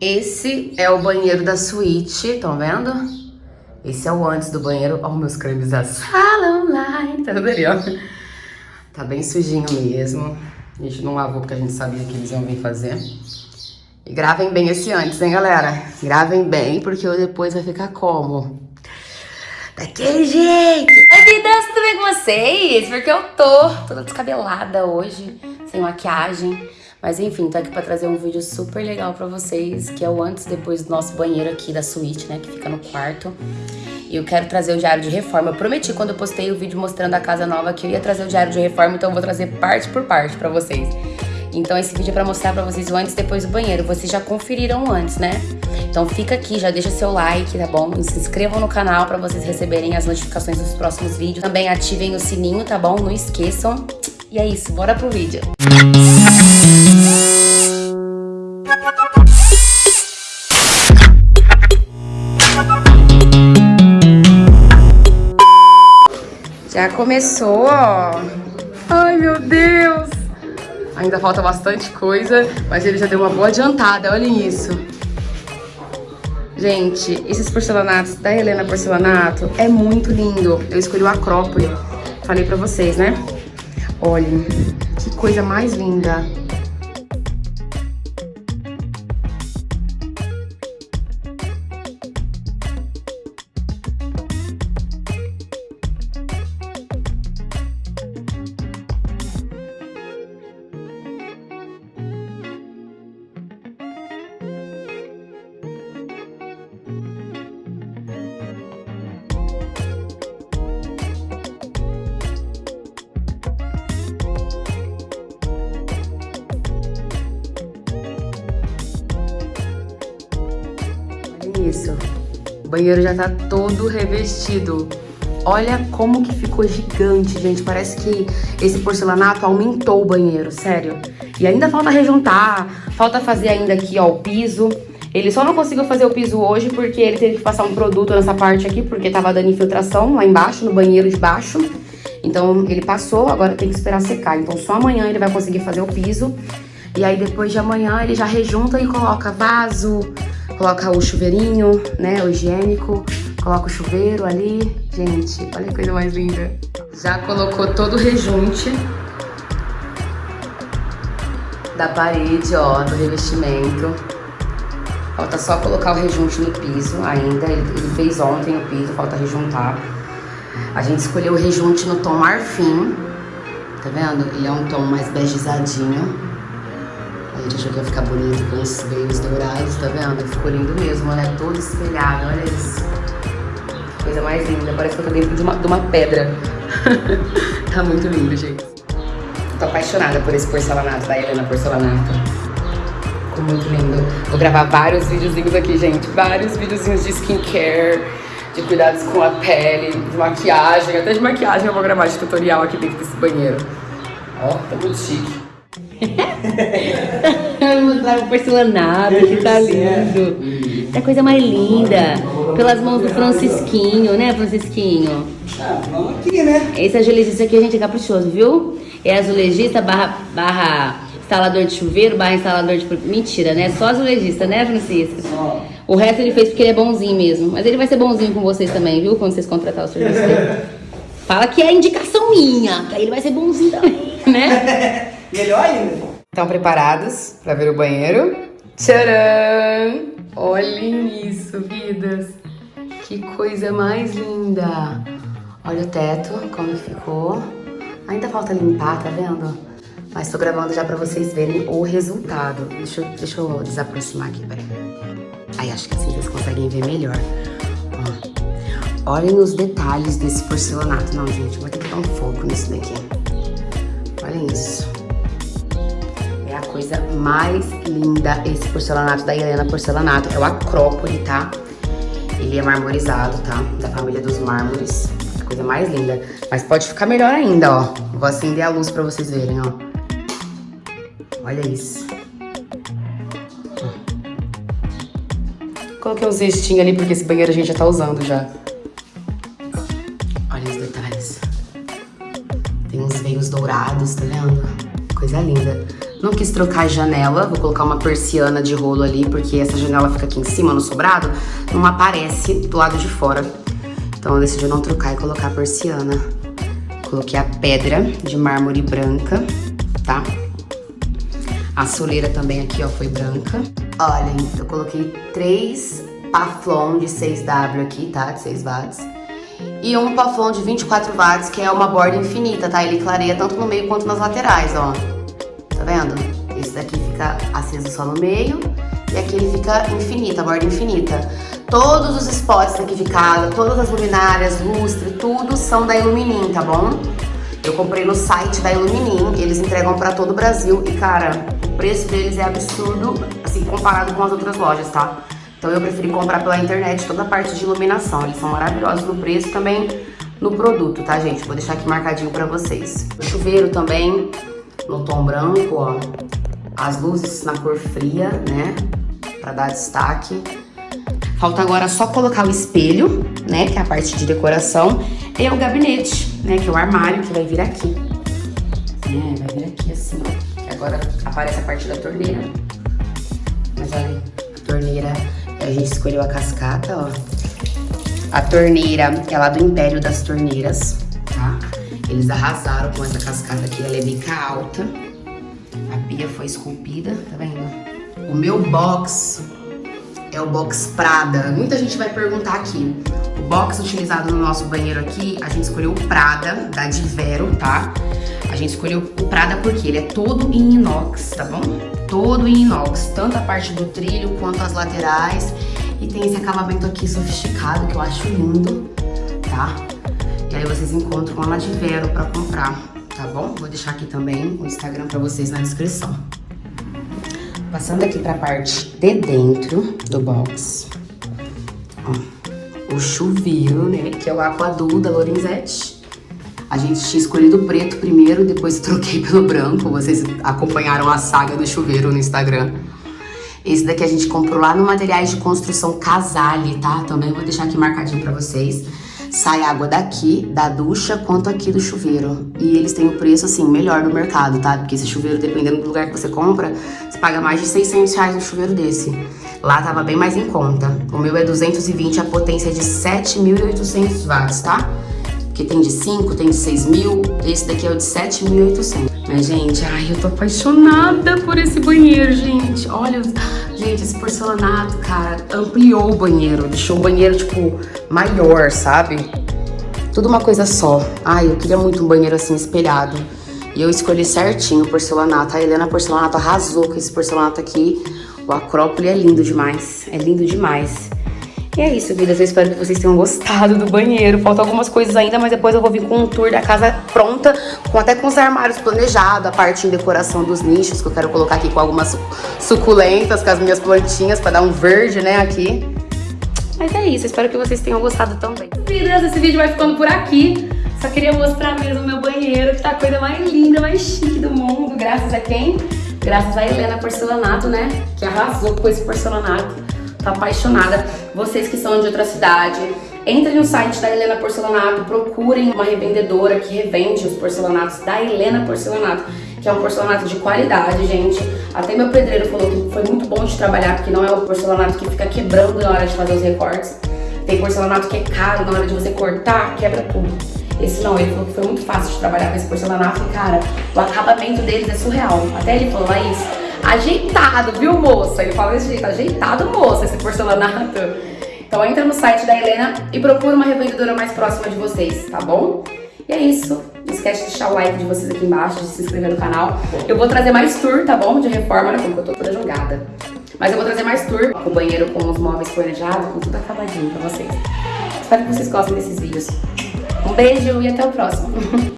esse é o banheiro da suíte, estão vendo? Esse é o antes do banheiro. Ó, meus cremes da sala online. Tá tudo ali, ó. Tá bem sujinho mesmo. A gente não lavou porque a gente sabia que eles iam vir fazer. E gravem bem esse antes, hein, galera? Gravem bem, porque depois vai ficar como? Daquele jeito! Oi, vidas, tudo bem com vocês? Porque eu tô toda descabelada hoje, sem maquiagem. Mas enfim, tô aqui pra trazer um vídeo super legal pra vocês, que é o antes e depois do nosso banheiro aqui da suíte, né, que fica no quarto. E eu quero trazer o diário de reforma. Eu prometi quando eu postei o vídeo mostrando a casa nova que eu ia trazer o diário de reforma, então eu vou trazer parte por parte pra vocês. Então esse vídeo é pra mostrar pra vocês o antes e depois do banheiro. Vocês já conferiram antes, né? Então fica aqui, já deixa seu like, tá bom? E se inscrevam no canal pra vocês receberem as notificações dos próximos vídeos. Também ativem o sininho, tá bom? Não esqueçam. E é isso, bora pro vídeo. Já começou, ó. Ai, meu Deus. Ainda falta bastante coisa, mas ele já deu uma boa adiantada, olhem isso. Gente, esses porcelanatos da Helena Porcelanato é muito lindo. Eu escolhi o Acrópole, falei pra vocês, né? Olhem, que coisa mais linda. Isso. O banheiro já tá todo revestido. Olha como que ficou gigante, gente. Parece que esse porcelanato aumentou o banheiro, sério. E ainda falta rejuntar, falta fazer ainda aqui, ó, o piso. Ele só não conseguiu fazer o piso hoje porque ele teve que passar um produto nessa parte aqui, porque tava dando infiltração lá embaixo, no banheiro de baixo. Então ele passou, agora tem que esperar secar. Então só amanhã ele vai conseguir fazer o piso. E aí depois de amanhã ele já rejunta e coloca vaso, Coloca o chuveirinho, né, o higiênico. Coloca o chuveiro ali. Gente, olha que coisa mais linda. Já colocou todo o rejunte da parede, ó, do revestimento. Falta só colocar o rejunte no piso ainda. Ele, ele fez ontem o piso, falta rejuntar. A gente escolheu o rejunte no tom marfim. Tá vendo? Ele é um tom mais begezadinho. A gente achou que ia ficar bonito com os veios dourados, tá vendo? Ficou lindo mesmo, né? Todo espelhado, olha isso. Coisa mais linda, parece que eu tô dentro de uma, de uma pedra. tá muito lindo, gente. Tô apaixonada por esse porcelanato da Helena Porcelanato. Ficou muito lindo. Vou gravar vários videozinhos aqui, gente. Vários videozinhos de skincare, de cuidados com a pele, de maquiagem. Até de maquiagem eu vou gravar de tutorial aqui dentro desse banheiro. Ó, tá muito chique. O porcelanato, que tá lindo. É a coisa mais linda. Pelas mãos do Francisquinho, né, Francisquinho? Ah, vamos aqui, né? Esse azulejista aqui a gente é caprichoso, viu? É azulejista barra, barra instalador de chuveiro, barra instalador de... Mentira, né? Só azulejista, né, Francisco? Só. O resto ele fez porque ele é bonzinho mesmo. Mas ele vai ser bonzinho com vocês também, viu? Quando vocês contratar o serviço dele. Fala que é indicação minha, que aí ele vai ser bonzinho também, né? Melhor ainda. Estão preparados para ver o banheiro? Tcharam! Olhem isso, vidas! Que coisa mais linda! Olha o teto, como ficou. Ainda falta limpar, tá vendo? Mas tô gravando já pra vocês verem o resultado. Deixa, eu, deixa eu desaproximar aqui, peraí. Aí, acho que assim vocês conseguem ver melhor. Ó. Olhem os detalhes desse porcelanato. Não, gente, vou ter que dar um foco nisso daqui. Olhem isso coisa mais linda esse porcelanato da Helena Porcelanato. É o Acrópole, tá? Ele é marmorizado, tá? Da família dos mármores. A coisa mais linda. Mas pode ficar melhor ainda, ó. Vou acender a luz pra vocês verem, ó. Olha isso. Coloquei um cestinho ali porque esse banheiro a gente já tá usando já. Olha os detalhes. Tem uns veios dourados, tá vendo? Coisa linda. Não quis trocar a janela, vou colocar uma persiana de rolo ali, porque essa janela fica aqui em cima, no sobrado, não aparece do lado de fora. Então eu decidi não trocar e colocar a persiana. Coloquei a pedra de mármore branca, tá? A soleira também aqui, ó, foi branca. Olhem, eu coloquei três Paflon de 6W aqui, tá? De 6 watts. E um Paflon de 24 watts, que é uma borda infinita, tá? Ele clareia tanto no meio quanto nas laterais, ó. Vendo? Esse daqui fica aceso só no meio e aqui ele fica infinita, a borda infinita. Todos os spots daqui de casa, todas as luminárias, lustre, tudo são da Illuminim, tá bom? Eu comprei no site da Illuminim, eles entregam pra todo o Brasil e, cara, o preço deles é absurdo, assim, comparado com as outras lojas, tá? Então eu preferi comprar pela internet toda a parte de iluminação. Eles são maravilhosos no preço também no produto, tá, gente? Vou deixar aqui marcadinho pra vocês. O chuveiro também no tom branco, ó. As luzes na cor fria, né? Pra dar destaque. Falta agora só colocar o espelho, né? Que é a parte de decoração. E o gabinete, né? Que é o armário que vai vir aqui. É, vai vir aqui assim, ó. Agora aparece a parte da torneira. Mas olha, a torneira, a gente escolheu a cascata, ó. A torneira é lá do Império das Torneiras? Eles arrasaram com essa cascata aqui, ela é bica alta. A pia foi esculpida, tá vendo? O meu box é o box Prada. Muita gente vai perguntar aqui. O box utilizado no nosso banheiro aqui, a gente escolheu o Prada, da Divero, tá? A gente escolheu o Prada porque ele é todo em inox, tá bom? Todo em inox, tanto a parte do trilho quanto as laterais. E tem esse acabamento aqui sofisticado que eu acho lindo, tá? E aí vocês encontram lá na Divero pra comprar, tá bom? Vou deixar aqui também o Instagram pra vocês na descrição. Passando aqui pra parte de dentro do box. Ó, o chuveiro, né? Que é o Aquadu da Lorenzetti. A gente tinha escolhido o preto primeiro, depois troquei pelo branco. Vocês acompanharam a saga do chuveiro no Instagram. Esse daqui a gente comprou lá no Materiais de Construção Casale, tá? Também vou deixar aqui marcadinho pra vocês. Sai água daqui, da ducha, quanto aqui do chuveiro. E eles têm o preço, assim, melhor do mercado, tá? Porque esse chuveiro, dependendo do lugar que você compra, você paga mais de 600 reais no chuveiro desse. Lá tava bem mais em conta. O meu é 220, a potência é de 7.800 watts, tá? Porque tem de 5, tem de 6 mil, esse daqui é o de 7.800. Mas, gente, ai, eu tô apaixonada por esse banheiro, gente. Olha, gente, esse porcelanato, cara, ampliou o banheiro. Deixou o banheiro, tipo, maior, sabe? Tudo uma coisa só. Ai, eu queria muito um banheiro assim, espelhado. E eu escolhi certinho o porcelanato. A Helena Porcelanato arrasou com esse porcelanato aqui. O Acrópole é lindo demais. É lindo demais. E é isso, vidas. Eu espero que vocês tenham gostado do banheiro. Faltam algumas coisas ainda, mas depois eu vou vir com um tour da casa pronta, com até com os armários planejados, a parte em decoração dos nichos, que eu quero colocar aqui com algumas suculentas, com as minhas plantinhas, pra dar um verde, né, aqui. Mas é isso, espero que vocês tenham gostado também. Vidas, esse vídeo vai ficando por aqui. Só queria mostrar mesmo o meu banheiro, que tá a coisa mais linda, mais chique do mundo. Graças a quem? Graças a Helena Porcelanato, né? Que arrasou com esse porcelanato tô apaixonada. Vocês que são de outra cidade, entrem no site da Helena Porcelanato, procurem uma revendedora que revende os porcelanatos da Helena Porcelanato, que é um porcelanato de qualidade, gente. Até meu pedreiro falou que foi muito bom de trabalhar, porque não é o porcelanato que fica quebrando na hora de fazer os recortes. Tem porcelanato que é caro, na hora de você cortar, quebra tudo. Esse não, ele falou que foi muito fácil de trabalhar com esse porcelanato e, cara, o acabamento deles é surreal. Até ele falou, Laís, ajeitado, viu, moça? Ele fala desse jeito, ajeitado, moça, esse porcelanato. Então entra no site da Helena e procura uma revendedora mais próxima de vocês, tá bom? E é isso. Não esquece de deixar o like de vocês aqui embaixo, de se inscrever no canal. Eu vou trazer mais tour, tá bom? De reforma, olha como eu tô toda jogada. Mas eu vou trazer mais tour com o banheiro, com os móveis planejados, com tudo acabadinho pra vocês. Espero que vocês gostem desses vídeos. Um beijo e até o próximo.